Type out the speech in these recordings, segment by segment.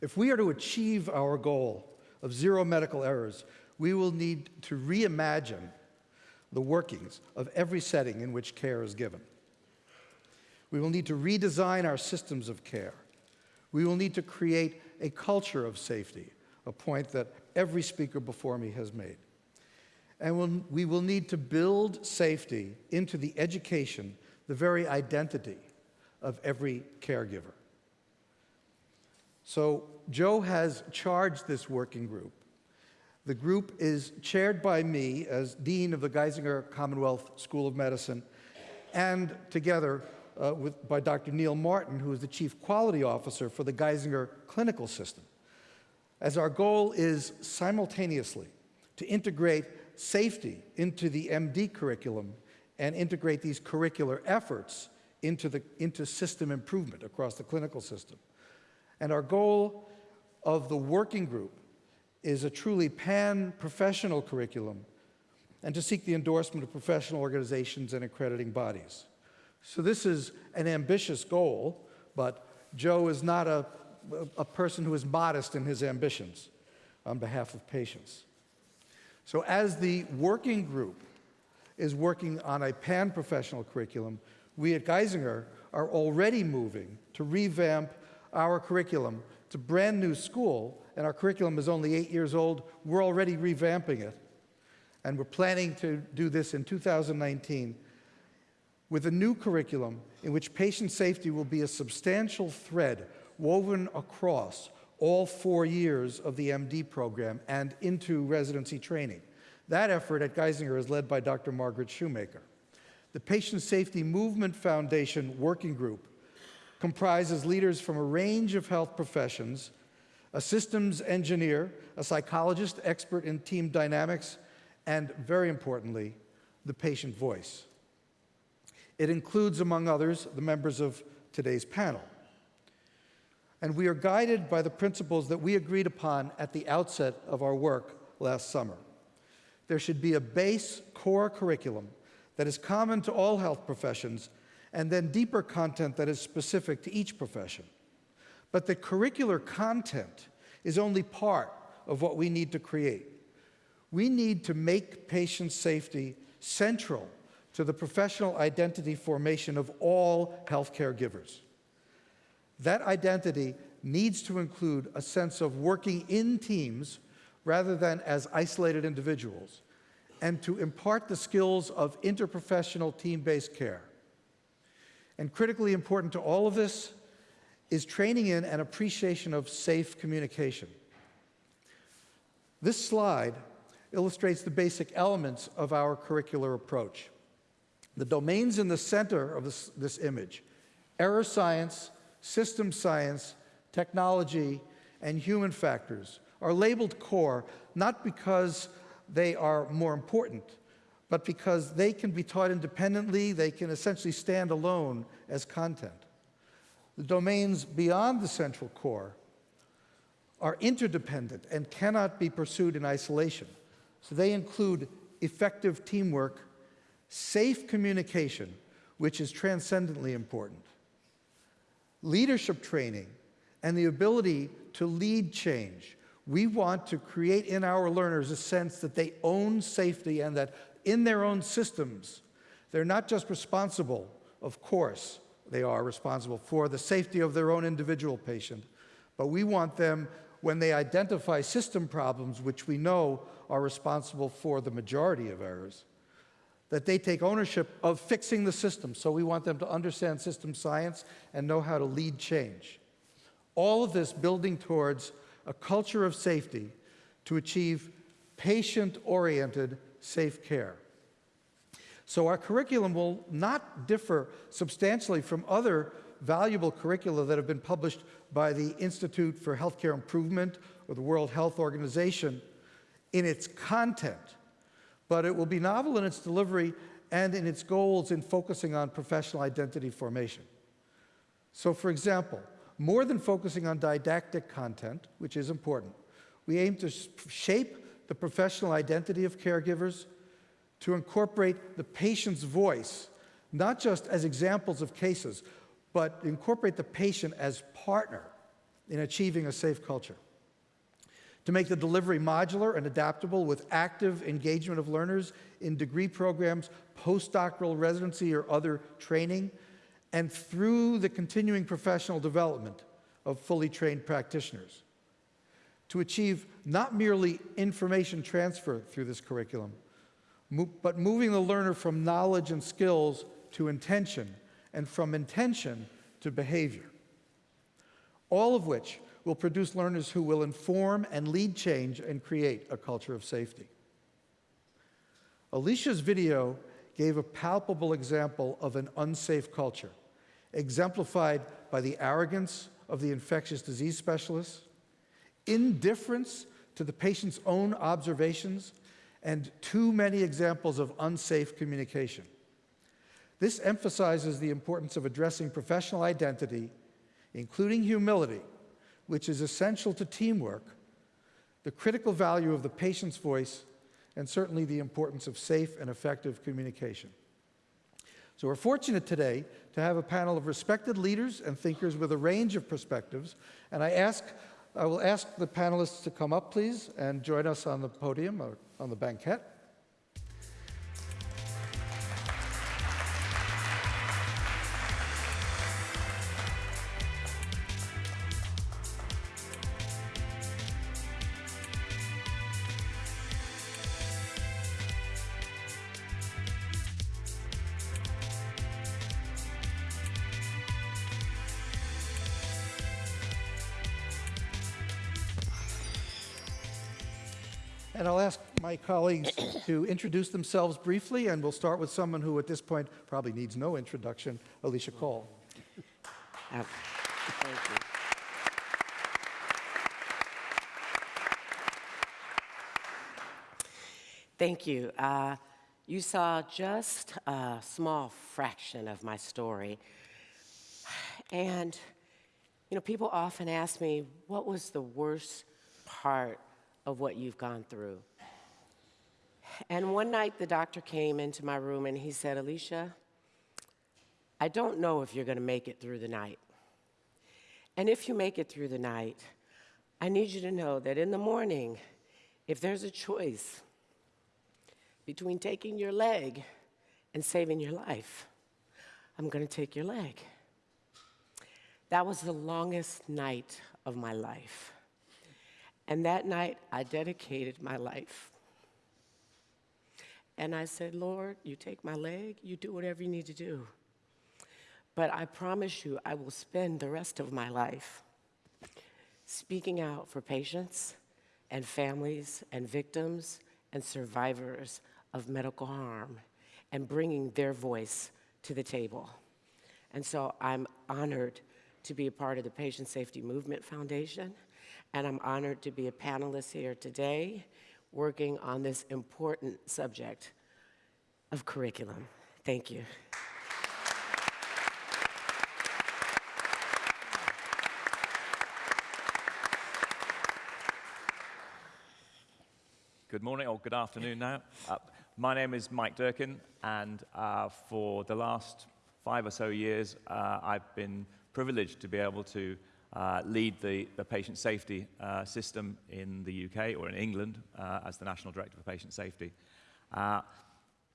If we are to achieve our goal of zero medical errors, we will need to reimagine the workings of every setting in which care is given. We will need to redesign our systems of care. We will need to create a culture of safety, a point that every speaker before me has made. And we will need to build safety into the education, the very identity of every caregiver. So Joe has charged this working group. The group is chaired by me as Dean of the Geisinger Commonwealth School of Medicine and together uh, with, by Dr. Neil Martin, who is the Chief Quality Officer for the Geisinger Clinical System, as our goal is simultaneously to integrate safety into the MD curriculum and integrate these curricular efforts into, the, into system improvement across the clinical system. And our goal of the working group is a truly pan-professional curriculum and to seek the endorsement of professional organizations and accrediting bodies. So this is an ambitious goal, but Joe is not a, a person who is modest in his ambitions on behalf of patients. So as the working group is working on a pan-professional curriculum, we at Geisinger are already moving to revamp our curriculum. It's a brand new school, and our curriculum is only eight years old. We're already revamping it. And we're planning to do this in 2019 with a new curriculum in which patient safety will be a substantial thread woven across all four years of the MD program and into residency training. That effort at Geisinger is led by Dr. Margaret Shoemaker. The Patient Safety Movement Foundation Working Group comprises leaders from a range of health professions, a systems engineer, a psychologist expert in team dynamics, and very importantly, the patient voice. It includes, among others, the members of today's panel. And we are guided by the principles that we agreed upon at the outset of our work last summer. There should be a base core curriculum that is common to all health professions and then deeper content that is specific to each profession. But the curricular content is only part of what we need to create. We need to make patient safety central to the professional identity formation of all healthcare givers. That identity needs to include a sense of working in teams rather than as isolated individuals, and to impart the skills of interprofessional team-based care. And critically important to all of this is training in and appreciation of safe communication. This slide illustrates the basic elements of our curricular approach. The domains in the center of this, this image, error science, system science, technology, and human factors, are labeled core not because they are more important, but because they can be taught independently, they can essentially stand alone as content. The domains beyond the central core are interdependent and cannot be pursued in isolation. So they include effective teamwork, safe communication, which is transcendently important, leadership training, and the ability to lead change. We want to create in our learners a sense that they own safety and that in their own systems, they're not just responsible, of course, they are responsible for the safety of their own individual patient, but we want them, when they identify system problems, which we know are responsible for the majority of errors, that they take ownership of fixing the system. So we want them to understand system science and know how to lead change. All of this building towards a culture of safety to achieve patient-oriented safe care. So our curriculum will not differ substantially from other valuable curricula that have been published by the Institute for Healthcare Improvement or the World Health Organization in its content, but it will be novel in its delivery and in its goals in focusing on professional identity formation. So for example, more than focusing on didactic content, which is important, we aim to shape the professional identity of caregivers, to incorporate the patient's voice, not just as examples of cases, but incorporate the patient as partner in achieving a safe culture. To make the delivery modular and adaptable with active engagement of learners in degree programs, postdoctoral residency, or other training, and through the continuing professional development of fully trained practitioners. To achieve not merely information transfer through this curriculum, but moving the learner from knowledge and skills to intention, and from intention to behavior. All of which will produce learners who will inform and lead change and create a culture of safety. Alicia's video gave a palpable example of an unsafe culture, exemplified by the arrogance of the infectious disease specialists, indifference to the patient's own observations, and too many examples of unsafe communication. This emphasizes the importance of addressing professional identity, including humility, which is essential to teamwork, the critical value of the patient's voice, and certainly the importance of safe and effective communication. So we're fortunate today to have a panel of respected leaders and thinkers with a range of perspectives, and I ask I will ask the panelists to come up, please, and join us on the podium or on the banquette. And I'll ask my colleagues to introduce themselves briefly, and we'll start with someone who at this point probably needs no introduction, Alicia Cole. Uh, Thank you. Thank you. Uh, you saw just a small fraction of my story. And, you know, people often ask me, what was the worst part of what you've gone through? And one night the doctor came into my room and he said, Alicia, I don't know if you're going to make it through the night. And if you make it through the night, I need you to know that in the morning, if there's a choice between taking your leg and saving your life, I'm going to take your leg. That was the longest night of my life. And that night, I dedicated my life. And I said, Lord, you take my leg, you do whatever you need to do. But I promise you, I will spend the rest of my life speaking out for patients and families and victims and survivors of medical harm and bringing their voice to the table. And so I'm honored to be a part of the Patient Safety Movement Foundation, and I'm honored to be a panelist here today working on this important subject of curriculum. Thank you. Good morning or good afternoon now. Uh, my name is Mike Durkin, and uh, for the last five or so years, uh, I've been privileged to be able to uh, lead the, the patient safety uh, system in the UK or in England uh, as the National Director for Patient Safety. Uh,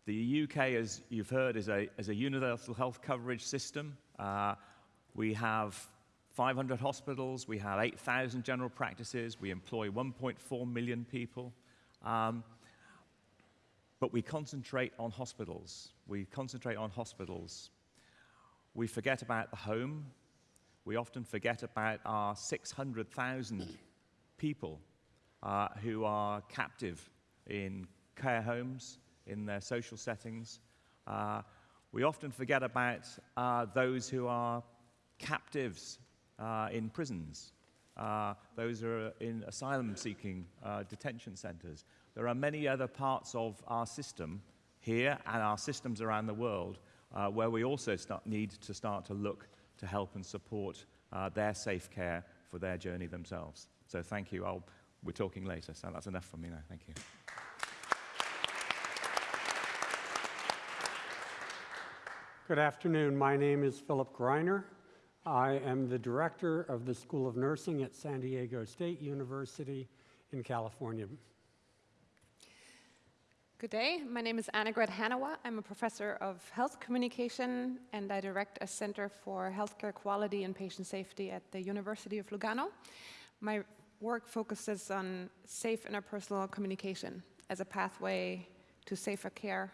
the UK, as you've heard, is a, is a universal health coverage system. Uh, we have 500 hospitals, we have 8,000 general practices, we employ 1.4 million people. Um, but we concentrate on hospitals. We concentrate on hospitals. We forget about the home. We often forget about our 600,000 people uh, who are captive in care homes, in their social settings. Uh, we often forget about uh, those who are captives uh, in prisons. Uh, those are in asylum seeking uh, detention centers. There are many other parts of our system here and our systems around the world where we also need to start to look to help and support uh, their safe care for their journey themselves. So thank you. I'll, we're talking later, so that's enough from me now. Thank you. Good afternoon. My name is Philip Greiner. I am the director of the School of Nursing at San Diego State University in California. Good day. My name is Annegret Hannawa. I'm a professor of health communication and I direct a center for healthcare quality and patient safety at the University of Lugano. My work focuses on safe interpersonal communication as a pathway to safer care.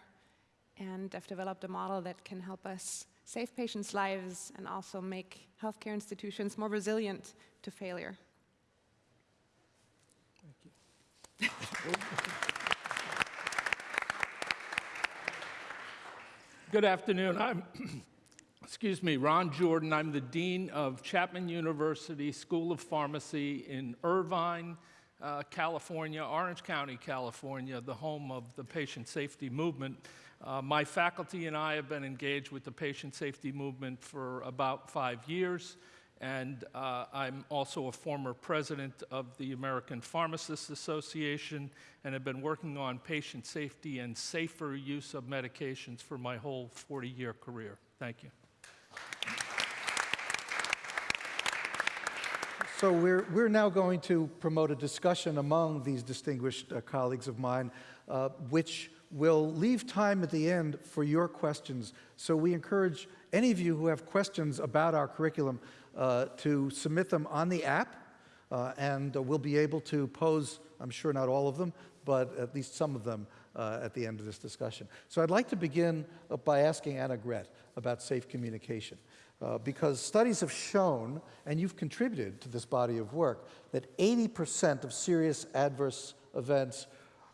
And I've developed a model that can help us save patients' lives and also make healthcare institutions more resilient to failure. Good afternoon. I'm, excuse me, Ron Jordan. I'm the Dean of Chapman University School of Pharmacy in Irvine, uh, California, Orange County, California, the home of the patient safety movement. Uh, my faculty and I have been engaged with the patient safety movement for about five years, and uh, I'm also a former president of the American Pharmacists Association and have been working on patient safety and safer use of medications for my whole 40-year career. Thank you. So we're, we're now going to promote a discussion among these distinguished uh, colleagues of mine, uh, which will leave time at the end for your questions. So we encourage any of you who have questions about our curriculum to submit them on the app, uh, and uh, we'll be able to pose, I'm sure not all of them, but at least some of them uh, at the end of this discussion. So I'd like to begin uh, by asking Annegret about safe communication. Uh, because studies have shown, and you've contributed to this body of work, that 80% of serious adverse events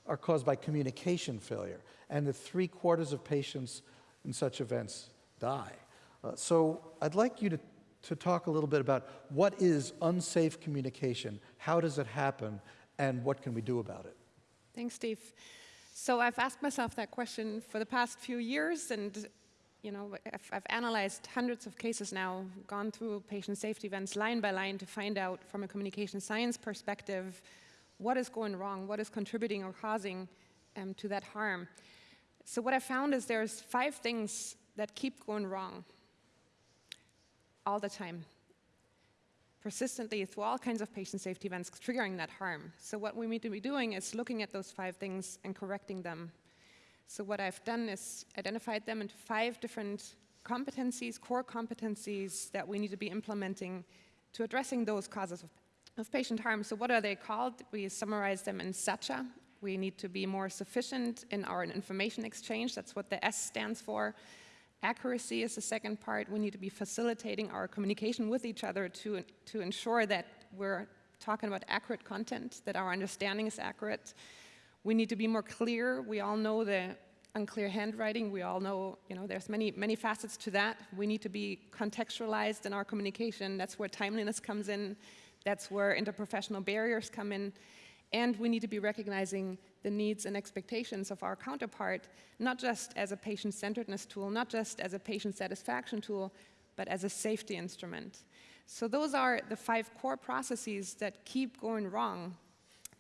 are caused by communication failure, and that three quarters of patients in such events die. Uh, so I'd like you to, to talk a little bit about what is unsafe communication, how does it happen, and what can we do about it? Thanks, Steve. So I've asked myself that question for the past few years, and you know, I've, I've, analyzed hundreds of cases now, gone through patient safety events line by line to find out from a communication science perspective what is going wrong, what is contributing or causing um, to that harm. So what I found is there's five things that keep going wrong all the time, persistently through all kinds of patient safety events triggering that harm. So what we need to be doing is looking at those five things and correcting them. So what I've done is identified them into five different competencies, core competencies that we need to be implementing to addressing those causes of, of patient harm. So what are they called? We summarize them in SACCIA. We need to be more sufficient in our information exchange. That's what the S stands for. Accuracy is the second part. We need to be facilitating our communication with each other to, to ensure that we're talking about accurate content, that our understanding is accurate. We need to be more clear. We all know the unclear handwriting. We all know, you know, there's many, many facets to that. We need to be contextualized in our communication. That's where timeliness comes in. That's where interprofessional barriers come in. And we need to be recognizing the needs and expectations of our counterpart, not just as a patient-centeredness tool, not just as a patient satisfaction tool, but as a safety instrument. So those are the five core processes that keep going wrong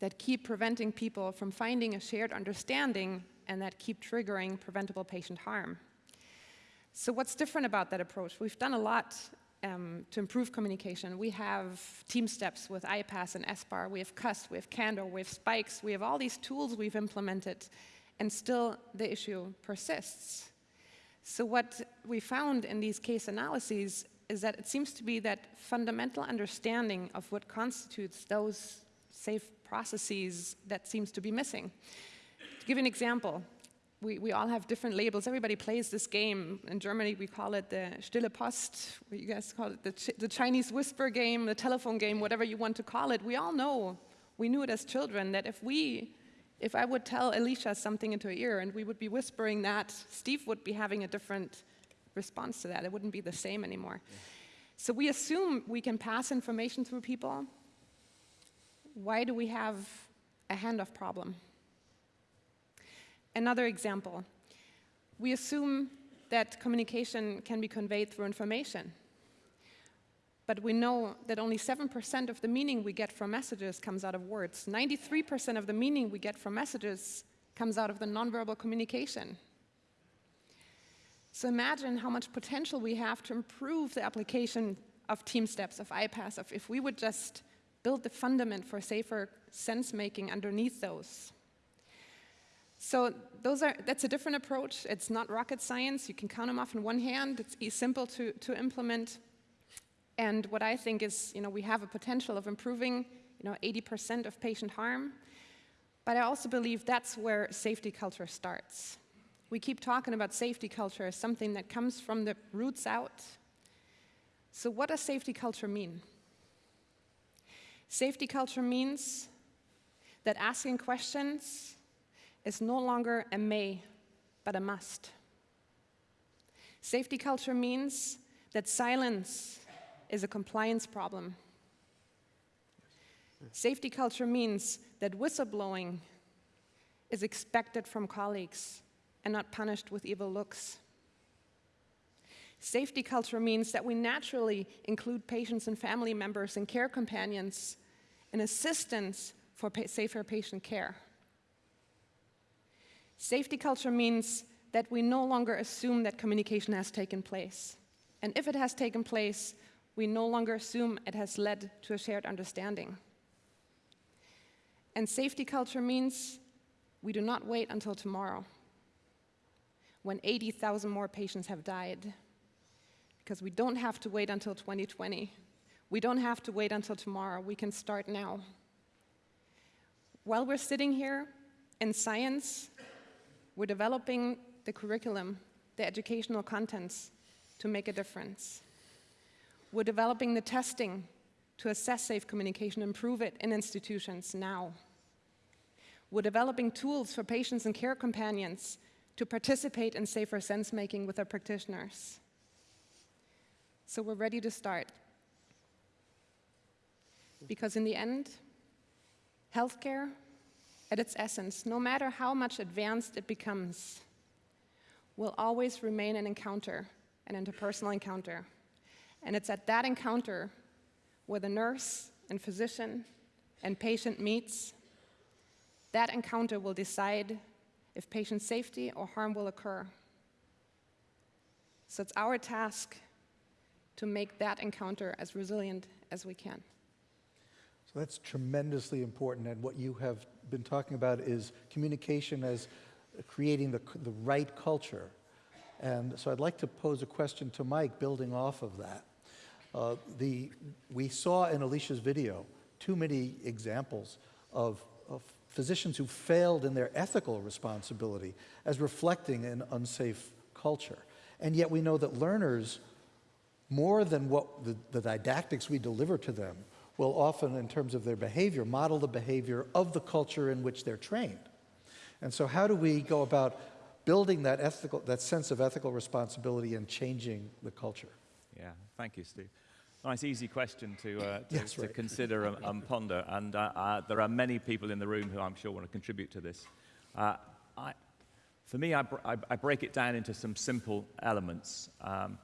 that keep preventing people from finding a shared understanding and that keep triggering preventable patient harm. So what's different about that approach? We've done a lot um, to improve communication. We have TeamSTEPPS with I-PASS and SBAR, we have CUS, we have Candor, we have Spikes, we have all these tools we've implemented, and still the issue persists. So what we found in these case analyses is that it seems to be that fundamental understanding of what constitutes those safe processes that seems to be missing. To give an example, we, we all have different labels. Everybody plays this game. In Germany, we call it the Stille Post. You guys call it the, Ch the Chinese whisper game, the telephone game, whatever you want to call it. We all know, we knew it as children, that if we, if I would tell Alicia something into her ear and we would be whispering that, Steve would be having a different response to that. It wouldn't be the same anymore. Yeah. So we assume we can pass information through people, why do we have a handoff problem? Another example, we assume that communication can be conveyed through information. But we know that only 7% of the meaning we get from messages comes out of words. 93% of the meaning we get from messages comes out of the nonverbal communication. So imagine how much potential we have to improve the application of TeamSTEPPS, of I-PASS, of if we would just build the fundament for safer sense making underneath those. So those are, that's a different approach. It's not rocket science. You can count them off in one hand. It's simple to, to implement. And what I think is, you know, we have a potential of improving, you know, 80% of patient harm. But I also believe that's where safety culture starts. We keep talking about safety culture as something that comes from the roots out. So what does safety culture mean? Safety culture means that asking questions is no longer a may, but a must. Safety culture means that silence is a compliance problem. Safety culture means that whistleblowing is expected from colleagues and not punished with evil looks. Safety culture means that we naturally include patients and family members and care companions in assistance for pa- safer patient care. Safety culture means that we no longer assume that communication has taken place. And if it has taken place, we no longer assume it has led to a shared understanding. And safety culture means we do not wait until tomorrow when 80,000 more patients have died. Because we don't have to wait until 2020. We don't have to wait until tomorrow. We can start now. While we're sitting here in science, we're developing the curriculum, the educational contents to make a difference. We're developing the testing to assess safe communication, improve it in institutions now. We're developing tools for patients and care companions to participate in safer sense making with their practitioners. So we're ready to start. Because in the end, healthcare, at its essence, no matter how much advanced it becomes, will always remain an encounter, an interpersonal encounter. And it's at that encounter where the nurse and physician and patient meets. That encounter will decide if patient safety or harm will occur. So it's our task to make that encounter as resilient as we can. So that's tremendously important. And what you have been talking about is communication as creating the, the right culture. And so I'd like to pose a question to Mike, building off of that. Uh, the, we saw in Alicia's video too many examples of, of physicians who failed in their ethical responsibility as reflecting an unsafe culture. And yet we know that learners, more than what the, the didactics we deliver to them, will often, in terms of their behavior, model the behavior of the culture in which they're trained. And so how do we go about building that, ethical, that sense of ethical responsibility and changing the culture? Yeah, thank you, Steve. Nice, easy question to, uh, to, Yes, to right. consider and, and ponder. And uh, uh, there are many people in the room who I'm sure want to contribute to this. Uh, I, for me, I, br- I, I break it down into some simple elements. Um,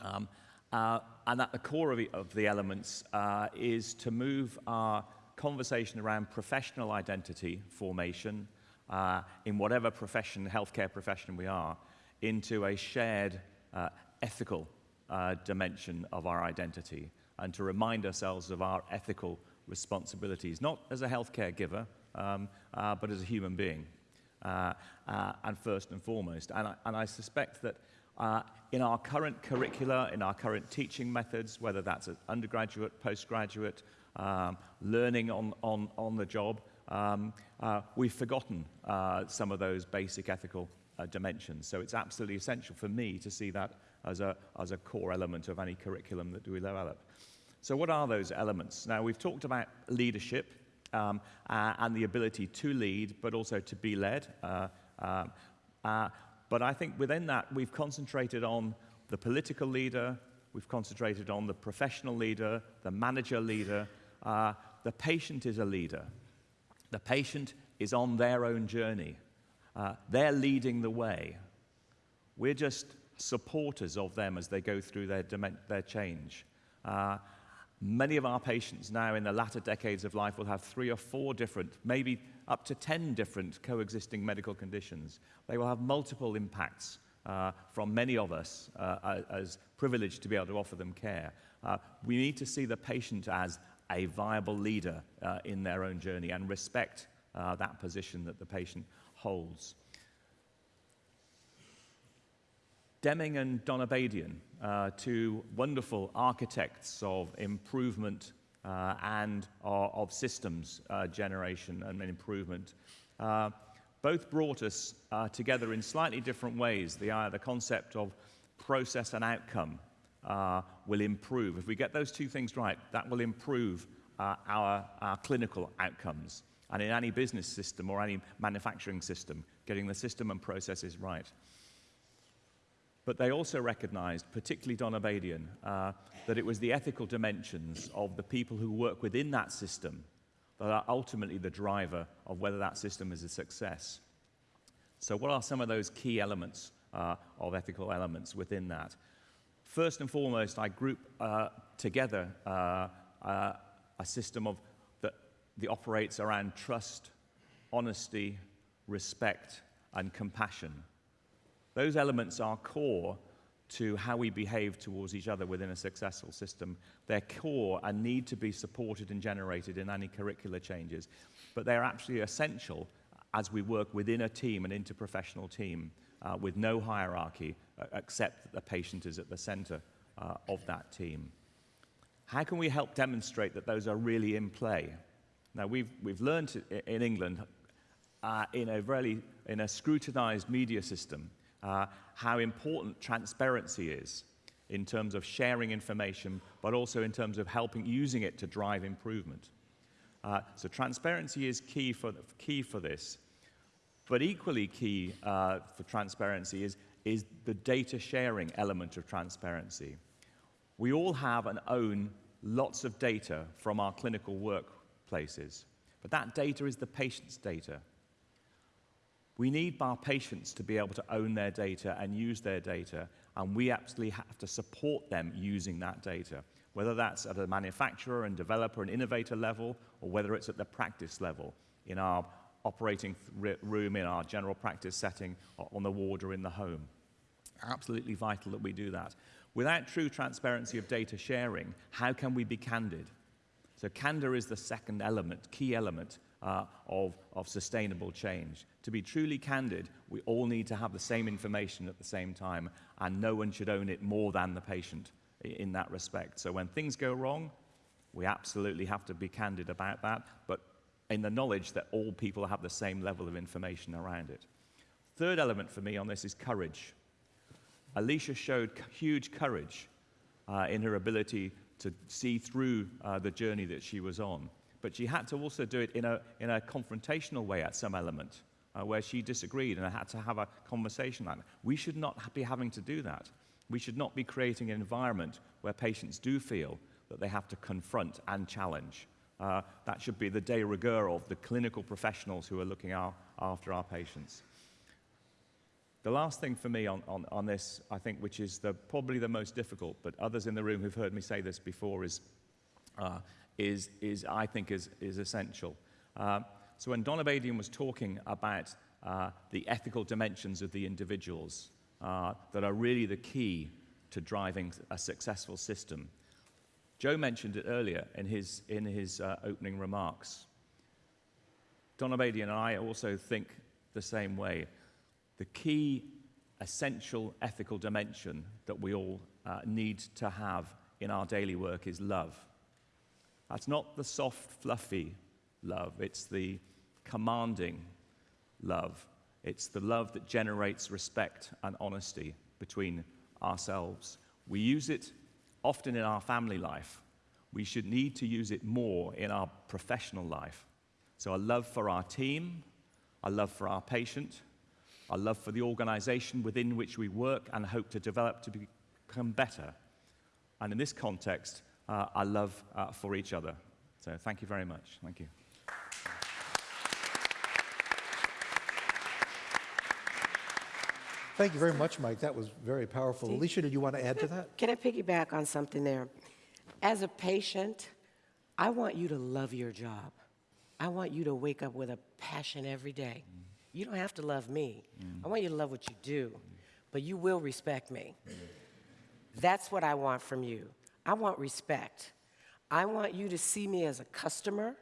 um, uh, and at the core of, it, of the elements uh, is to move our conversation around professional identity formation uh, in whatever profession, healthcare profession we are, into a shared uh, ethical uh, dimension of our identity and to remind ourselves of our ethical responsibilities, not as a healthcare giver, um, uh, but as a human being, uh, uh, and first and foremost. And I, and I suspect that uh, in our current curricula, in our current teaching methods, whether that's at undergraduate, postgraduate, um, learning on, on, on the job, um, uh, we've forgotten uh, some of those basic ethical uh, dimensions. So it's absolutely essential for me to see that as a, as a core element of any curriculum that we develop. So what are those elements? Now, we've talked about leadership um, uh, and the ability to lead, but also to be led. But I think within that, we've concentrated on the political leader, we've concentrated on the professional leader, the manager leader. Uh, the patient is a leader. The patient is on their own journey. Uh, they're leading the way. We're just supporters of them as they go through their, their change. Uh, many of our patients now in the latter decades of life will have three or four different, maybe up to 10 different coexisting medical conditions. They will have multiple impacts uh, from many of us uh, as privileged to be able to offer them care. Uh, we need to see the patient as a viable leader uh, in their own journey and respect uh, that position that the patient holds. Deming and Donabedian, uh, two wonderful architects of improvement uh, and of systems uh, generation and improvement, uh, both brought us uh, together in slightly different ways. The, the concept of process and outcome will improve. If we get those two things right, that will improve our, our clinical outcomes. And in any business system or any manufacturing system, getting the system and processes right. But they also recognized, particularly Donabedian, uh, that it was the ethical dimensions of the people who work within that system that are ultimately the driver of whether that system is a success. So, what are some of those key elements uh, of ethical elements within that? First and foremost, I group uh, together uh, uh a system of that, that operates around trust, honesty, respect, and compassion. Those elements are core to how we behave towards each other within a successful system. They're core and need to be supported and generated in any curricular changes, but they're absolutely essential as we work within a team, an interprofessional team, uh, with no hierarchy, uh, except that the patient is at the center uh, of that team. How can we help demonstrate that those are really in play? Now, we've, we've learned in England, uh, in a really in a scrutinized media system, uh, how important transparency is in terms of sharing information, but also in terms of helping using it to drive improvement. Uh, so transparency is key for, key for this. But equally key uh, for transparency is, is the data sharing element of transparency. We all have and own lots of data from our clinical workplaces, but that data is the patient's data. We need our patients to be able to own their data and use their data, and we absolutely have to support them using that data, whether that's at a manufacturer and developer and innovator level, or whether it's at the practice level in our operating room, in our general practice setting, on the ward or in the home. Absolutely vital that we do that. Without true transparency of data sharing, how can we be candid? So candor is the second element, key element uh, of, of sustainable change. To be truly candid, we all need to have the same information at the same time, and no one should own it more than the patient in that respect. So when things go wrong, we absolutely have to be candid about that, but in the knowledge that all people have the same level of information around it. Third element for me on this is courage. Alicia showed huge courage uh, in her ability to see through uh, the journey that she was on but she had to also do it in a, in a confrontational way at some element uh, where she disagreed and I had to have a conversation like that. We should not be having to do that. We should not be creating an environment where patients do feel that they have to confront and challenge. Uh, that should be the de rigueur of the clinical professionals who are looking our, after our patients. The last thing for me on, on, on this, I think, which is the, probably the most difficult, but others in the room who've heard me say this before, is uh, is, is I think, is, is essential. Uh, so when Donabedian was talking about uh, the ethical dimensions of the individuals uh, that are really the key to driving a successful system, Joe mentioned it earlier in his, in his uh, opening remarks. Donabedian and I also think the same way. The key essential ethical dimension that we all uh, need to have in our daily work is love. That's not the soft, fluffy love, it's the commanding love. It's the love that generates respect and honesty between ourselves. We use it often in our family life. We should need to use it more in our professional life. So, a love for our team, a love for our patient, a love for the organization within which we work and hope to develop to become better. And in this context, our love uh, for each other. So thank you very much. Thank you. Thank you very much, Mike. That was very powerful. Steve? Alicia, did you want to add to that? Can I piggyback on something there? As a patient, I want you to love your job. I want you to wake up with a passion every day. Mm. You don't have to love me. Mm. I want you to love what you do, but you will respect me. That's what I want from you. I want respect. I want you to see me as a customer.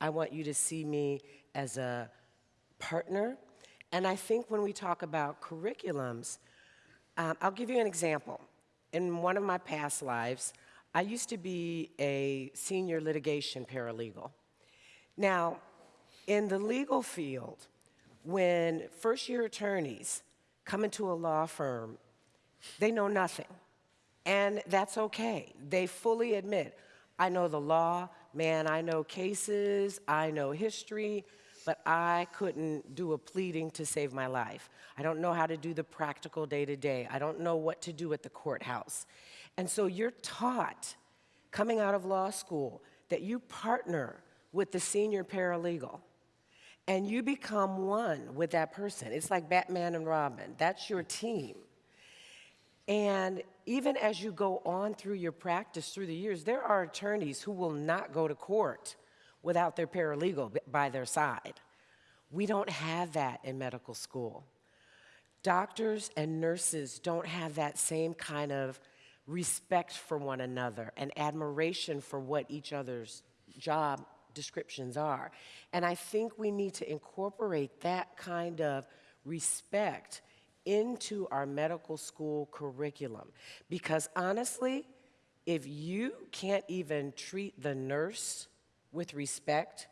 I want you to see me as a partner. And I think when we talk about curriculums, um, I'll give you an example. In one of my past lives, I used to be a senior litigation paralegal. Now, in the legal field, when first year attorneys come into a law firm, they know nothing. And that's okay. They fully admit, I know the law, man, I know cases, I know history, but I couldn't do a pleading to save my life. I don't know how to do the practical day to day. I don't know what to do at the courthouse. And so you're taught coming out of law school that you partner with the senior paralegal and you become one with that person. It's like Batman and Robin, that's your team. And even as you go on through your practice through the years, there are attorneys who will not go to court without their paralegal by their side. We don't have that in medical school. Doctors and nurses don't have that same kind of respect for one another and admiration for what each other's job descriptions are. And I think we need to incorporate that kind of respect into our medical school curriculum. Because honestly, if you can't even treat the nurse with respect,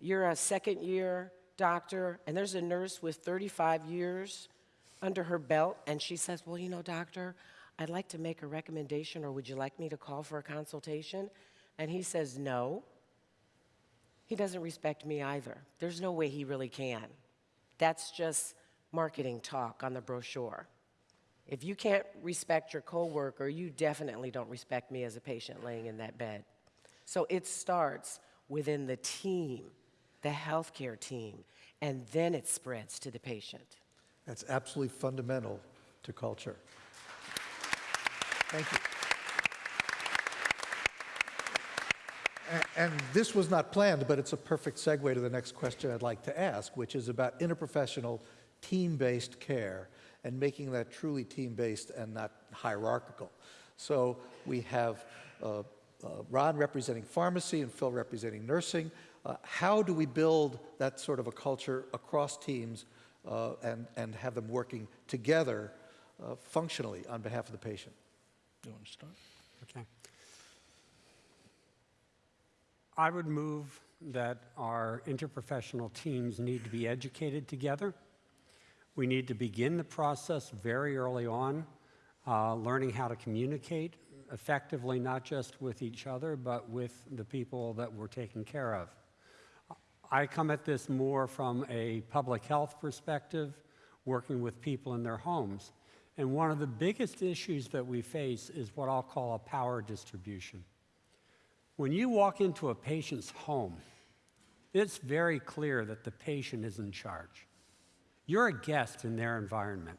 you're a second year doctor, and there's a nurse with 35 years under her belt, and she says, Well, you know, doctor, I'd like to make a recommendation, or would you like me to call for a consultation? And he says, No. He doesn't respect me either. There's no way he really can. That's just marketing talk on the brochure. If you can't respect your coworker, you definitely don't respect me as a patient laying in that bed. So it starts within the team, the healthcare team, and then it spreads to the patient. That's absolutely fundamental to culture. Thank you. And this was not planned, but it's a perfect segue to the next question I'd like to ask, which is about interprofessional, team-based care and making that truly team-based and not hierarchical. So we have uh, uh, Ron representing pharmacy and Phil representing nursing. Uh, How do we build that sort of a culture across teams uh, and, and have them working together uh, functionally on behalf of the patient? You want to start? Okay. I would move that our interprofessional teams need to be educated together. We need to begin the process very early on, uh, learning how to communicate effectively, not just with each other, but with the people that we're taking care of. I come at this more from a public health perspective, working with people in their homes. And one of the biggest issues that we face is what I'll call a power distribution. When you walk into a patient's home, it's very clear that the patient is in charge. You're a guest in their environment.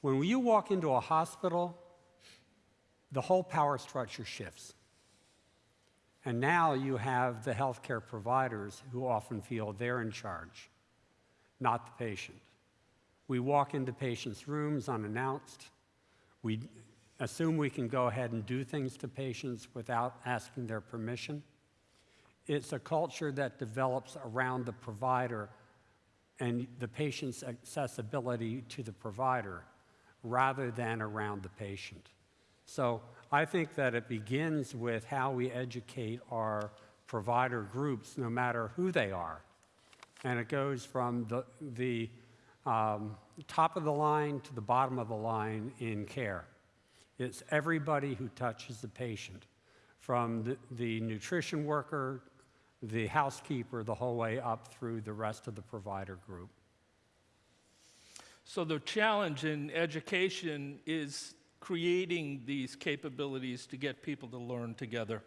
When you walk into a hospital, the whole power structure shifts. And now you have the healthcare providers who often feel they're in charge, not the patient. We walk into patients' rooms unannounced. We assume we can go ahead and do things to patients without asking their permission. It's a culture that develops around the provider and the patient's accessibility to the provider rather than around the patient. So I think that it begins with how we educate our provider groups, no matter who they are. And it goes from the, the um, top of the line to the bottom of the line in care. It's everybody who touches the patient, from the, the nutrition worker, the housekeeper, the whole way up through the rest of the provider group. So the challenge in education is creating these capabilities to get people to learn together.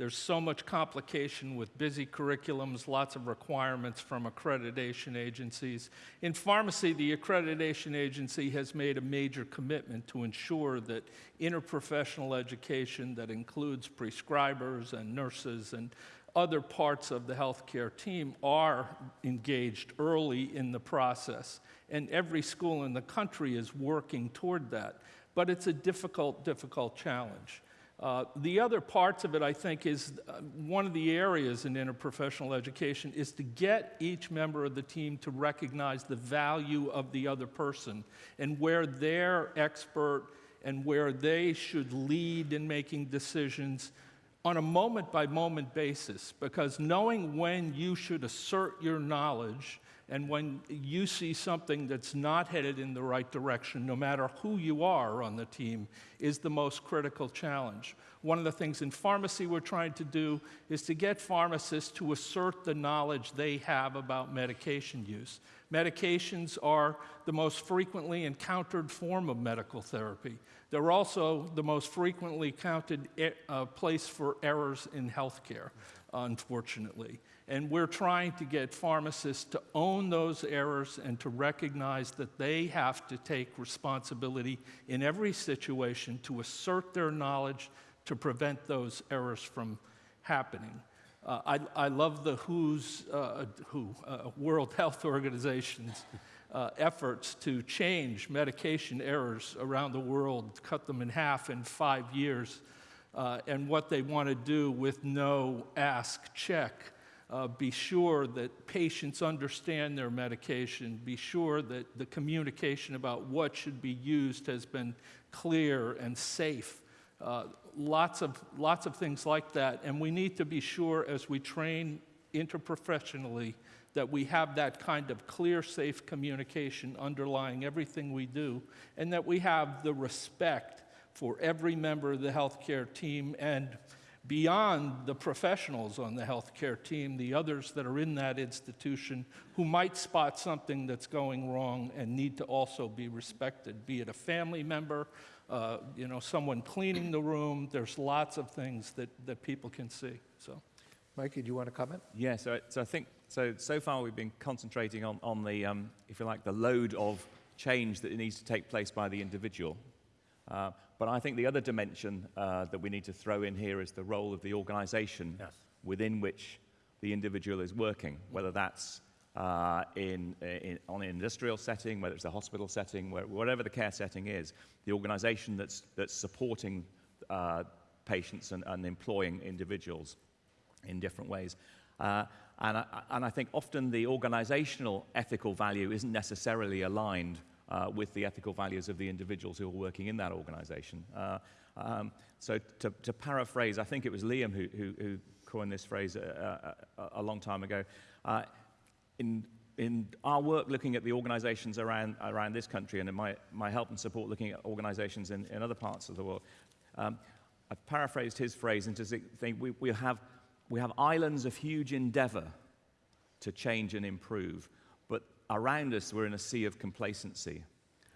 There's so much complication with busy curriculums, lots of requirements from accreditation agencies. In pharmacy, the accreditation agency has made a major commitment to ensure that interprofessional education that includes prescribers and nurses and other parts of the healthcare team are engaged early in the process. And every school in the country is working toward that. but it's a difficult, difficult challenge. Uh, the other parts of it, I think, is uh, one of the areas in interprofessional education is to get each member of the team to recognize the value of the other person and where they're expert and where they should lead in making decisions on a moment by moment basis. Because knowing when you should assert your knowledge and when you see something that's not headed in the right direction, no matter who you are on the team, is the most critical challenge. One of the things in pharmacy we're trying to do is to get pharmacists to assert the knowledge they have about medication use. Medications are the most frequently encountered form of medical therapy. They're also the most frequently counted e- uh, place for errors in healthcare, unfortunately. And we're trying to get pharmacists to own those errors and to recognize that they have to take responsibility in every situation to assert their knowledge to prevent those errors from happening. Uh, I, I love the WHO's, uh, WHO, uh, World Health Organization's uh, efforts to change medication errors around the world, cut them in half in five years, uh, and what they want to do with no ask, check. Uh, be sure that patients understand their medication. Be sure that the communication about what should be used has been clear and safe. Uh, lots, of, lots of things like that. And we need to be sure as we train interprofessionally that we have that kind of clear, safe communication underlying everything we do, and that we have the respect for every member of the healthcare team and beyond the professionals on the healthcare team, the others that are in that institution who might spot something that's going wrong and need to also be respected, be it a family member, uh, you know, someone cleaning the room. There's lots of things that, that people can see. So, Mikey, do you want to comment? Yeah, so, so I think so. So far, we've been concentrating on, on the, um, if you like, the load of change that needs to take place by the individual. Uh, but I think the other dimension uh, that we need to throw in here is the role of the organisation Yes. within which the individual is working, whether that's uh, in, in, on an industrial setting, whether it's a hospital setting, where, whatever the care setting is, the organisation that's, that's supporting uh, patients and, and employing individuals in different ways. Uh, and, I, and I think often the organizational ethical value isn't necessarily aligned uh, with the ethical values of the individuals who are working in that organization. Uh, um, so to, to paraphrase, I think it was Liam who, who, who coined this phrase a, a, a long time ago. Uh, in, in our work looking at the organizations around, around this country and in my, my help and support looking at organizations in, in other parts of the world, um, I paraphrased his phrase into saying we, we, have, we have islands of huge endeavor to change and improve, but around us we're in a sea of complacency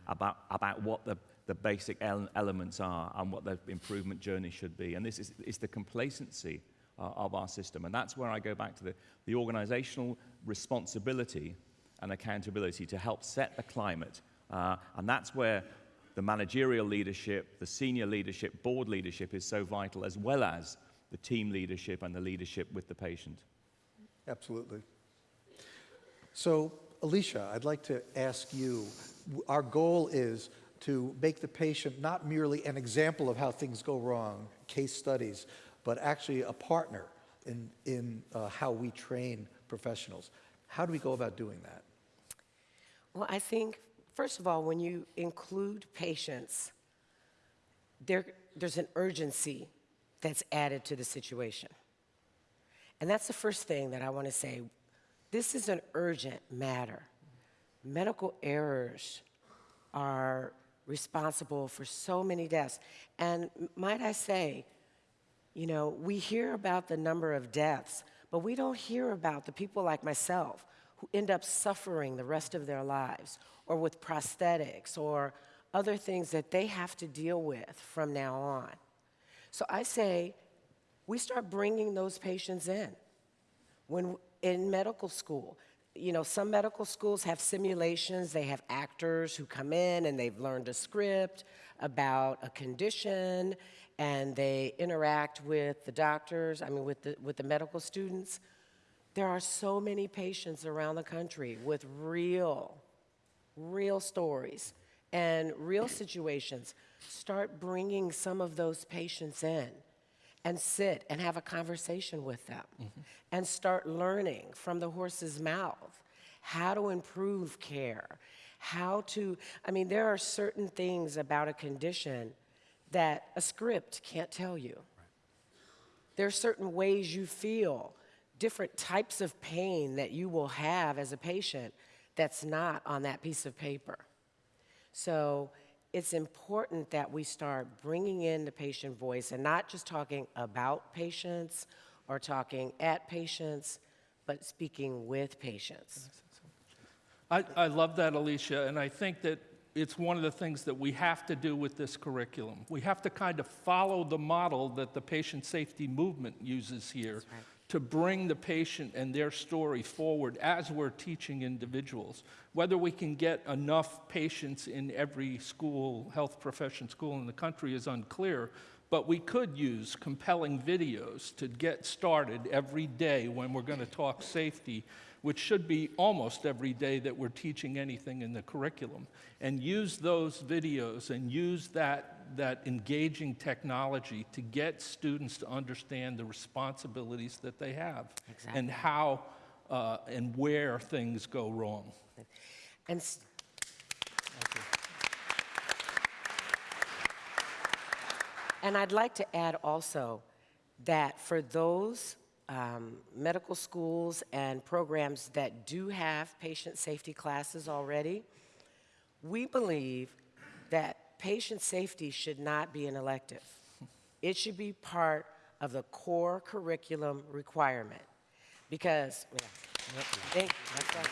about, about what the, the basic ele- elements are and what the improvement journey should be. And this is, is the complacency uh, of our system. And that's where I go back to the, the organizational responsibility and accountability to help set the climate. Uh, and that's where the managerial leadership, the senior leadership, board leadership is so vital, as well as the team leadership and the leadership with the patient. Absolutely. So, Alicia, I'd like to ask you our goal is to make the patient not merely an example of how things go wrong, case studies, but actually a partner in, in uh, how we train professionals. How do we go about doing that? Well, I think, first of all, when you include patients, there, there's an urgency that's added to the situation. And that's the first thing that I want to say. This is an urgent matter. Medical errors are responsible for so many deaths. And might I say, you know, we hear about the number of deaths, but we don't hear about the people like myself who end up suffering the rest of their lives or with prosthetics or other things that they have to deal with from now on. So I say we start bringing those patients in. When in medical school, you know, some medical schools have simulations, they have actors who come in and they've learned a script about a condition and they interact with the doctors, I mean, with the, with the medical students. There are so many patients around the country with real, real stories. And real situations, start bringing some of those patients in and sit and have a conversation with them mm-hmm. and start learning from the horse's mouth how to improve care, how to, I mean, there are certain things about a condition that a script can't tell you. There are certain ways you feel, different types of pain that you will have as a patient that's not on that piece of paper. So it's important that we start bringing in the patient voice and not just talking about patients or talking at patients, but speaking with patients. I, I love that, Alicia, and I think that it's one of the things that we have to do with this curriculum. We have to kind of follow the model that the patient safety movement uses here right. To bring the patient and their story forward as we're teaching individuals. Whether we can get enough patients in every school, health profession school in the country is unclear, but we could use compelling videos to get started every day when we're going to talk safety, which should be almost every day that we're teaching anything in the curriculum, and use those videos and use that, that engaging technology to get students to understand the responsibilities that they have Exactly. and how uh, and where things go wrong. And And I'd like to add also that for those um, medical schools and programs that do have patient safety classes already, we believe that patient safety should not be an elective. It should be part of the core curriculum requirement. Because, yeah, thank you, right.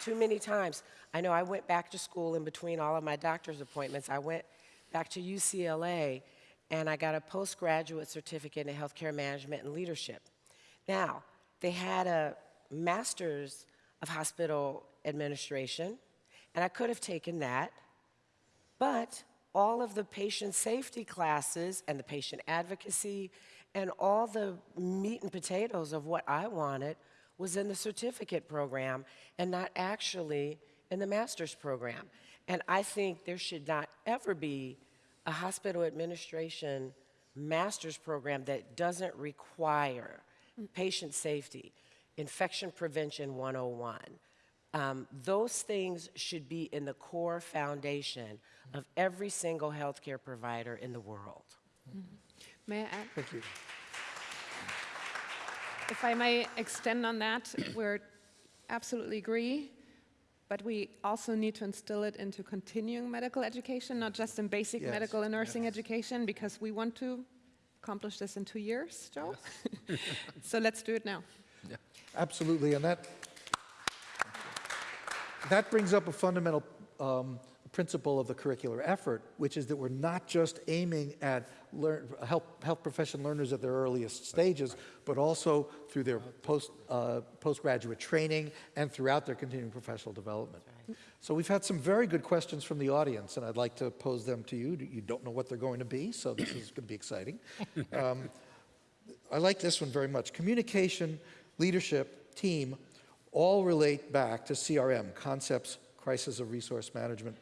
Too many times. I know I went back to school in between all of my doctor's appointments. I went back to UCLA and I got a postgraduate certificate in healthcare management and leadership. Now, they had a master's of hospital administration, and I could have taken that, but all of the patient safety classes and the patient advocacy and all the meat and potatoes of what I wanted was in the certificate program and not actually in the master's program. And I think there should not ever be a hospital administration master's program that doesn't require patient safety, infection prevention 101. Um, those things should be in the core foundation of every single healthcare provider in the world. May I add? Thank you. If I may extend on that, we're absolutely agree, but we also need to instill it into continuing medical education, not just in basic Yes, medical and nursing education, because we want to accomplish this in two years, Joe. so let's do it now. Absolutely, and that, that brings up a fundamental um, principle of the curricular effort, which is that we're not just aiming at learn, health, health profession learners at their earliest stages, but also through their post, uh, postgraduate training and throughout their continuing professional development. So we've had some very good questions from the audience, and I'd like to pose them to you. You don't know what they're going to be, so this is going to be exciting. Um, I like this one very much. Communication, leadership, team, all relate back to CRM, concepts, crisis of resource management.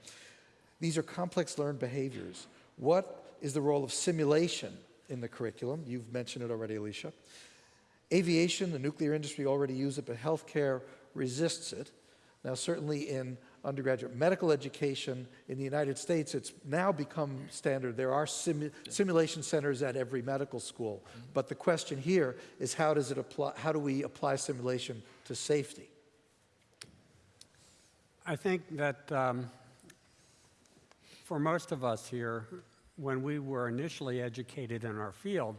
These are complex learned behaviors. What is the role of simulation in the curriculum? You've mentioned it already, Alicia. Aviation, the nuclear industry already use it, but healthcare resists it. Now, certainly in undergraduate medical education in the United States, it's now become standard. There are simu simulation centers at every medical school. Mm-hmm. But the question here is how does it apply, how do we apply simulation to safety? I think that um, for most of us here, when we were initially educated in our field,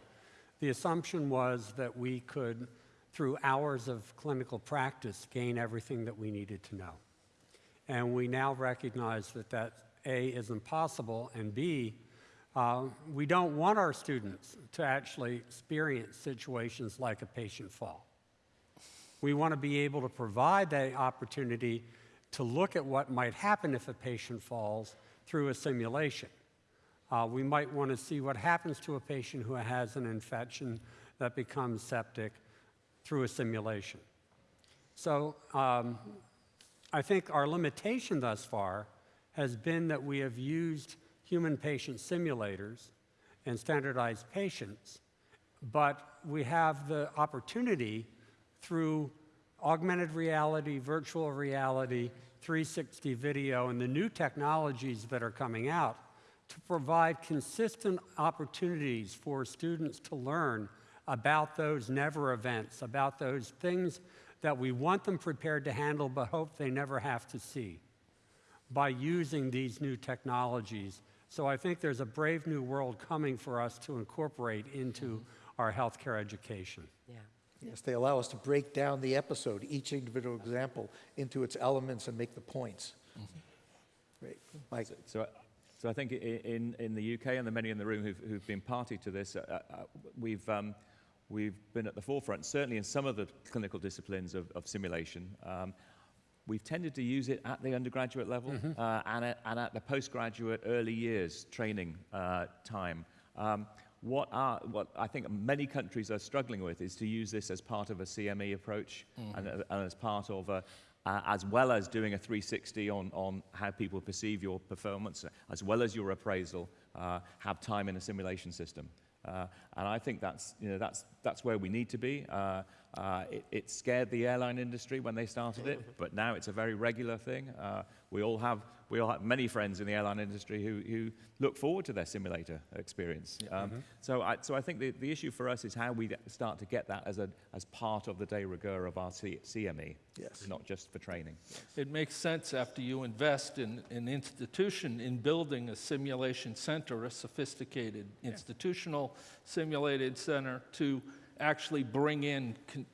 the assumption was that we could, through hours of clinical practice, gain everything that we needed to know. And we now recognize that that A, is impossible, and B, uh, we don't want our students to actually experience situations like a patient fall. We want to be able to provide that opportunity to look at what might happen if a patient falls through a simulation. Uh, we might want to see what happens to a patient who has an infection that becomes septic through a simulation. So um, I think our limitation thus far has been that we have used human patient simulators and standardized patients, but we have the opportunity through augmented reality, virtual reality, 360 video, and the new technologies that are coming out to provide consistent opportunities for students to learn about those never events, about those things that we want them prepared to handle but hope they never have to see by using these new technologies. So I think there's a brave new world coming for us to incorporate into our healthcare education. Yeah. Yes, they allow us to break down the episode, each individual example, into its elements and make the points. Great. Mike? So, so I think in, in the UK and the many in the room who've, who've been party to this, uh, uh, we've, um, we've been at the forefront, certainly in some of the clinical disciplines of, of simulation. Um, we've tended to use it at the undergraduate level uh, and, at, and at the postgraduate early years training uh, time. Um, what, are, what I think many countries are struggling with is to use this as part of a CME approach and, uh, and as part of a, uh, as well as doing a 360 on, on how people perceive your performance, as well as your appraisal, uh, have time in a simulation system. Uh, and I think that's, you know, that's, that's where we need to be. Uh, uh, it, it scared the airline industry when they started it, but now it's a very regular thing. Uh, we, all have, we all have many friends in the airline industry who, who look forward to their simulator experience. Um, so, I, so I think the, the issue for us is how we start to get that as, a, as part of the de rigueur of our C, CME, Yes. not just for training. It makes sense after you invest in an institution in building a simulation center, a sophisticated institutional simulated center, to actually bring in con-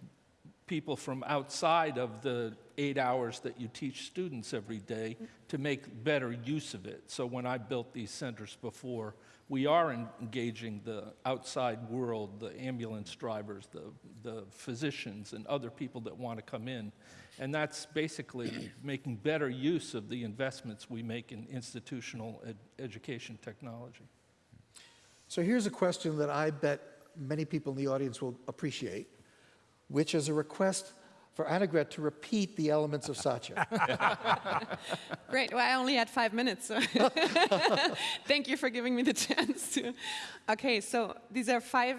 people from outside of the eight hours that you teach students every day to make better use of it. So when I built these centers before, we are engaging the outside world, the ambulance drivers, the, the physicians, and other people that want to come in. And that's basically making better use of the investments we make in institutional ed- education technology. So here's a question that I bet many people in the audience will appreciate, which is a request for Annegret to repeat the elements of SACCIA. Great. Well, I only had five minutes, so thank you for giving me the chance to. Okay, so these are five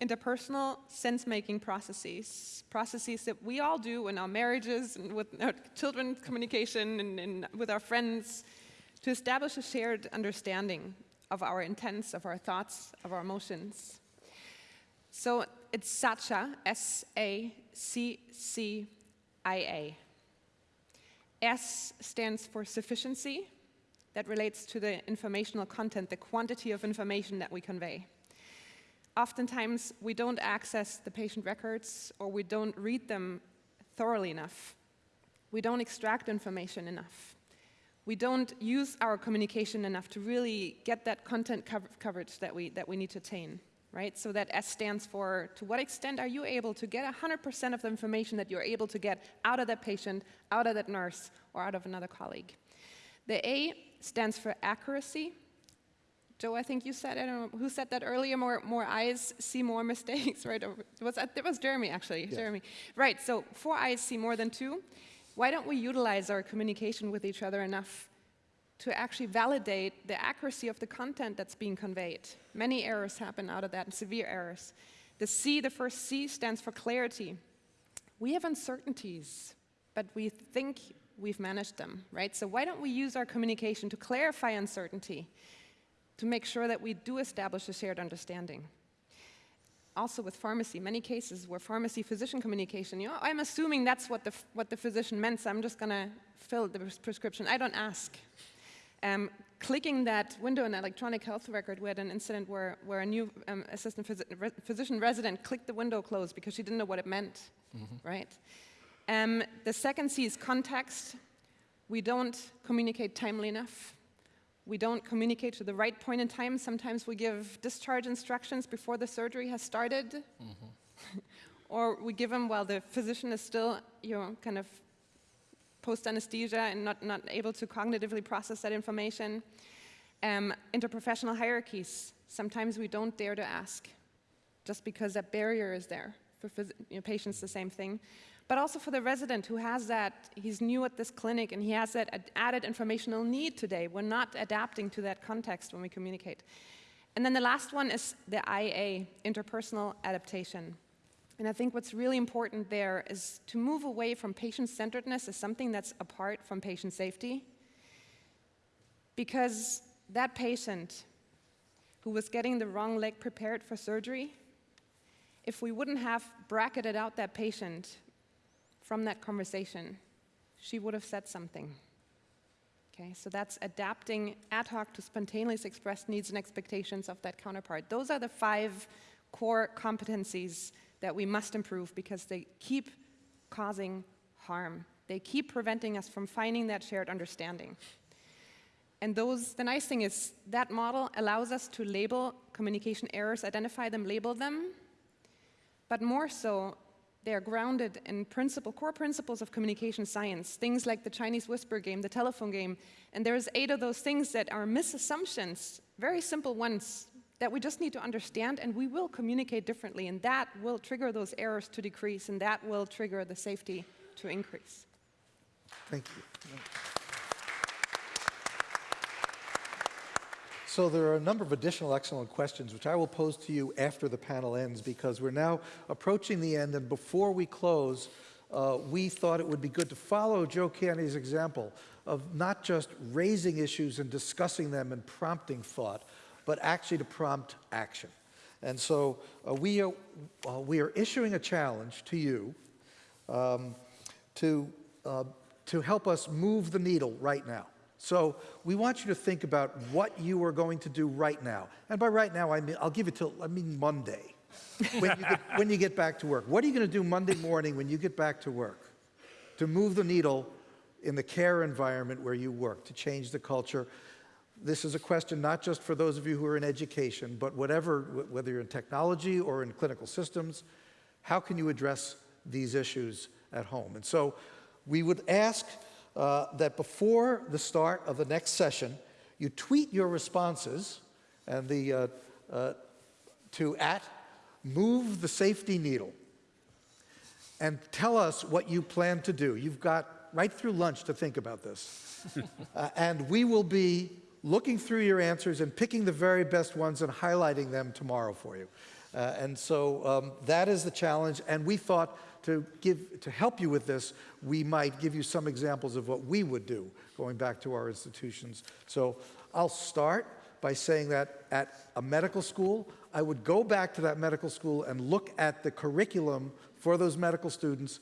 interpersonal sense-making processes, processes that we all do in our marriages and with our children communication and, and with our friends to establish a shared understanding of our intents, of our thoughts, of our emotions. So it's SACCIA, S-A-C-C-I-A. S stands for sufficiency. That relates to the informational content, the quantity of information that we convey. Oftentimes, we don't access the patient records or we don't read them thoroughly enough. We don't extract information enough. We don't use our communication enough to really get that content cov- coverage that we, that we need to attain, right? So that S stands for to what extent are you able to get 100% of the information that you're able to get out of that patient, out of that nurse, or out of another colleague? The A stands for accuracy. Joe, I think you said, I don't know, who said that earlier? More, more eyes see more mistakes, right? Or was that, that was Jeremy, actually. Jeremy. Right, so four eyes see more than two. Why don't we utilize our communication with each other enough to actually validate the accuracy of the content that's being conveyed? Many errors happen out of that, and severe errors. The C, the first C, stands for clarity. We have uncertainties, but we think we've managed them, right? So why don't we use our communication to clarify uncertainty? to make sure that we do establish a shared understanding. Also with pharmacy, many cases where pharmacy-physician communication, you know, I'm assuming that's what the, what the physician meant, so I'm just gonna fill the pres- prescription. I don't ask. Um, clicking that window in electronic health record, we had an incident where, where a new um, assistant physi- re- physician resident clicked the window closed because she didn't know what it meant, right? Um, the second C is context. We don't communicate timely enough. We don't communicate to the right point in time. Sometimes we give discharge instructions before the surgery has started, or we give them while the physician is still, you know, kind of post anesthesia and not, not able to cognitively process that information. Um, interprofessional hierarchies. Sometimes we don't dare to ask, just because that barrier is there for you know, patients, the same thing. But also for the resident who has that, he's new at this clinic and he has that ad- added informational need today. We're not adapting to that context when we communicate. And then the last one is the IA, interpersonal adaptation. And I think what's really important there is to move away from patient centeredness as something that's apart from patient safety. Because that patient who was getting the wrong leg prepared for surgery, if we wouldn't have bracketed out that patient from that conversation, she would have said something. Okay, so that's adapting ad hoc to spontaneously expressed needs and expectations of that counterpart. Those are the five core competencies that we must improve because they keep causing harm. They keep preventing us from finding that shared understanding. And those, the nice thing is that model allows us to label communication errors, identify them, label them, but more so, they are grounded in principle, core principles of communication science, things like the Chinese whisper game, the telephone game, and there's eight of those things that are misassumptions, very simple ones that we just need to understand, and we will communicate differently, and that will trigger those errors to decrease, and that will trigger the safety to increase. Thank you. So there are a number of additional excellent questions, which I will pose to you after the panel ends, because we're now approaching the end, and before we close, uh, we thought it would be good to follow Joe Kiani's example of not just raising issues and discussing them and prompting thought, but actually to prompt action. And so uh, we, are, uh, we are issuing a challenge to you um, to, uh, to help us move the needle right now. So we want you to think about what you are going to do right now. And by right now, I mean, I'll give it till, I mean Monday, when you get, when you get back to work. What are you going to do Monday morning when you get back to work to move the needle in the care environment where you work, to change the culture? This is a question not just for those of you who are in education, but whatever, whether you're in technology or in clinical systems, how can you address these issues at home? And so we would ask uh, that before the start of the next session, you tweet your responses and the, uh, uh, to at move the safety needle and tell us what you plan to do. You've got right through lunch to think about this. uh, and we will be looking through your answers and picking the very best ones and highlighting them tomorrow for you. Uh, and so um, that is the challenge. And we thought to, give, to help you with this, we might give you some examples of what we would do going back to our institutions. So I'll start by saying that at a medical school, I would go back to that medical school and look at the curriculum for those medical students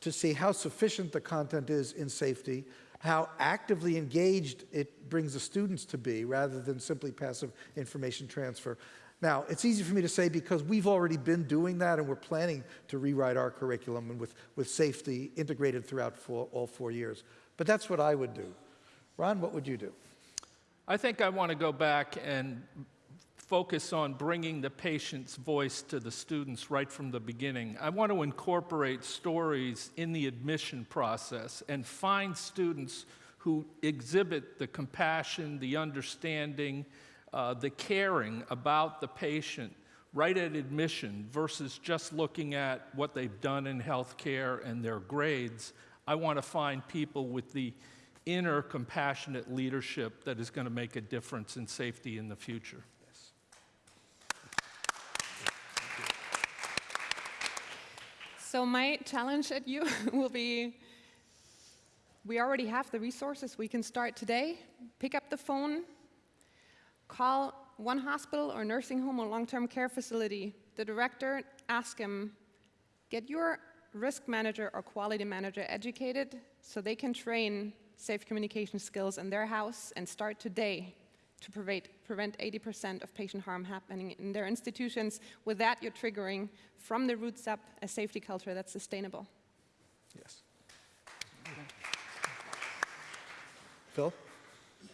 to see how sufficient the content is in safety, how actively engaged it brings the students to be rather than simply passive information transfer. Now, it's easy for me to say because we've already been doing that and we're planning to rewrite our curriculum and with, with safety integrated throughout four, all four years. But that's what I would do. Ron, what would you do? I think I want to go back and focus on bringing the patient's voice to the students right from the beginning. I want to incorporate stories in the admission process and find students who exhibit the compassion, the understanding, uh, the caring about the patient right at admission versus just looking at what they've done in healthcare and their grades. I want to find people with the inner compassionate leadership that is going to make a difference in safety in the future. So my challenge at you will be, we already have the resources. We can start today. Pick up the phone, call one hospital or nursing home or long-term care facility, the director, ask him, get your risk manager or quality manager educated so they can train safe communication skills in their house and start today to prevent, prevent 80% of patient harm happening in their institutions. With that, you're triggering from the roots up a safety culture that's sustainable. Yes. Phil?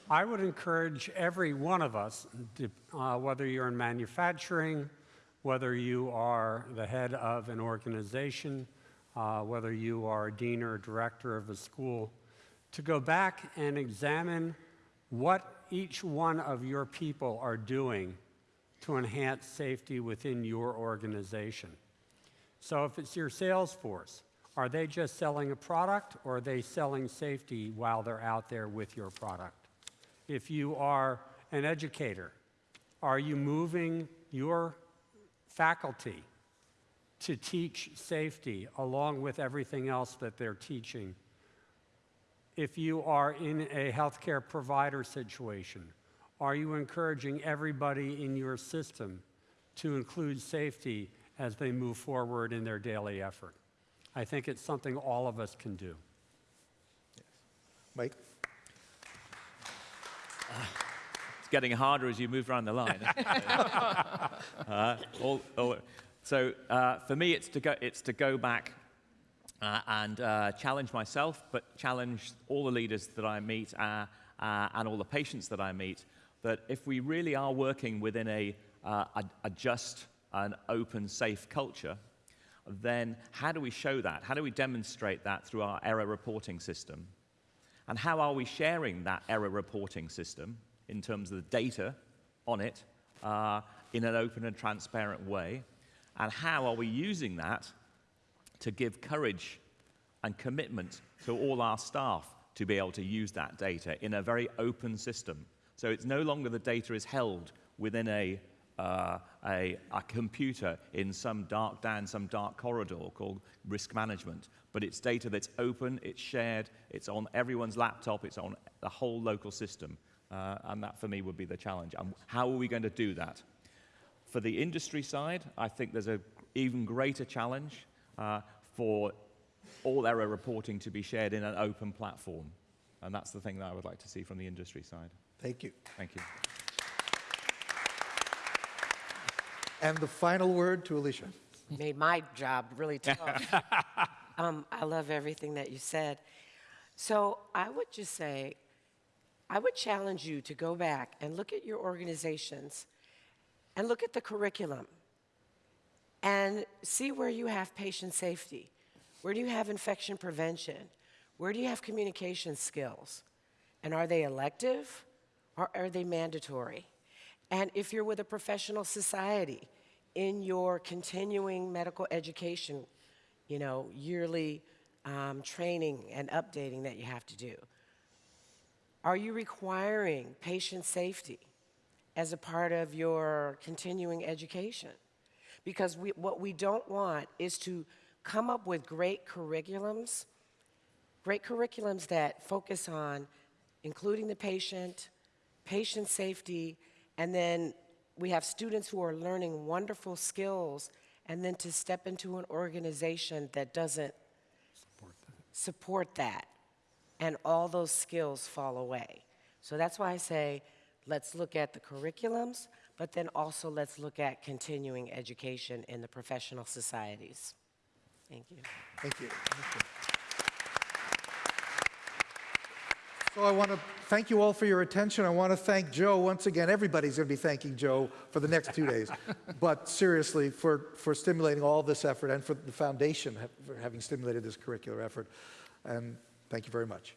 I would encourage every one of us, uh, whether you're in manufacturing, whether you are the head of an organization, uh, whether you are a dean or a director of a school, to go back and examine what each one of your people are doing to enhance safety within your organization. So if it's your sales force, are they just selling a product or are they selling safety while they're out there with your product? If you are an educator, are you moving your faculty to teach safety along with everything else that they're teaching? If you are in a healthcare provider situation, are you encouraging everybody in your system to include safety as they move forward in their daily effort? I think it's something all of us can do. Mike? It's getting harder as you move around the line. Uh, all- all- so uh, for me, it's to go, it's to go back uh, and uh, challenge myself, but challenge all the leaders that I meet uh, uh, and all the patients that I meet, that if we really are working within a, uh, a, a just and open, safe culture, then how do we show that? How do we demonstrate that through our error reporting system? And how are we sharing that error reporting system in terms of the data on it uh, in an open and transparent way? And how are we using that to give courage and commitment to all our staff to be able to use that data in a very open system? So it's no longer the data is held within a, uh, a, a computer in some dark down some dark corridor called risk management, but it's data that's open, it's shared, it's on everyone's laptop, it's on the whole local system. Uh, and that for me would be the challenge. And how are we going to do that? For the industry side, I think there's an even greater challenge uh, for all error reporting to be shared in an open platform. And that's the thing that I would like to see from the industry side. Thank you. Thank you. And the final word to Alicia. made my job really tough. um, I love everything that you said. So I would just say, I would challenge you to go back and look at your organizations and look at the curriculum and see where you have patient safety. Where do you have infection prevention? Where do you have communication skills? And are they elective or are they mandatory? And if you're with a professional society in your continuing medical education, you know, yearly um, training and updating that you have to do, are you requiring patient safety as a part of your continuing education? Because we, what we don't want is to come up with great curriculums, great curriculums that focus on including the patient, patient safety, and then we have students who are learning wonderful skills, and then to step into an organization that doesn't support that, and all those skills fall away. So that's why I say, let's look at the curriculums, but then also let's look at continuing education in the professional societies. Thank you. Thank you. Thank you. So I want to thank you all for your attention. I want to thank Joe once again. Everybody's going to be thanking Joe for the next two days. but seriously, for, for stimulating all this effort and for the foundation ha- for having stimulated this curricular effort. And thank you very much.